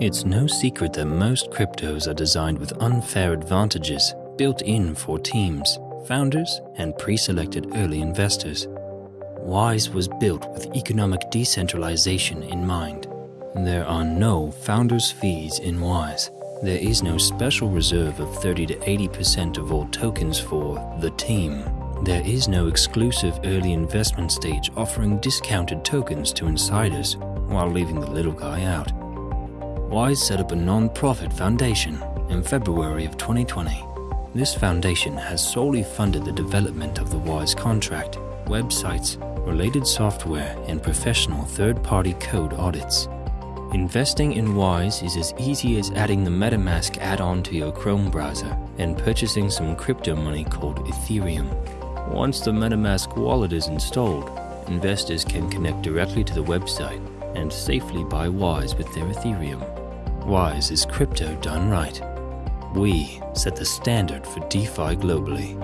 It's no secret that most cryptos are designed with unfair advantages built in for teams, founders, and pre selected early investors. Wise was built with economic decentralization in mind. There are no founders' fees in Wise. There is no special reserve of 30 to 80% of all tokens for the team. There is no exclusive early investment stage offering discounted tokens to insiders while leaving the little guy out. Wise set up a non-profit foundation in February of 2020. This foundation has solely funded the development of the Wise contract, websites, related software, and professional third-party code audits. Investing in Wise is as easy as adding the MetaMask add-on to your Chrome browser and purchasing some crypto money called Ethereum. Once the MetaMask wallet is installed, investors can connect directly to the website and safely buy Wise with their Ethereum. Wise is crypto done right. We set the standard for DeFi globally.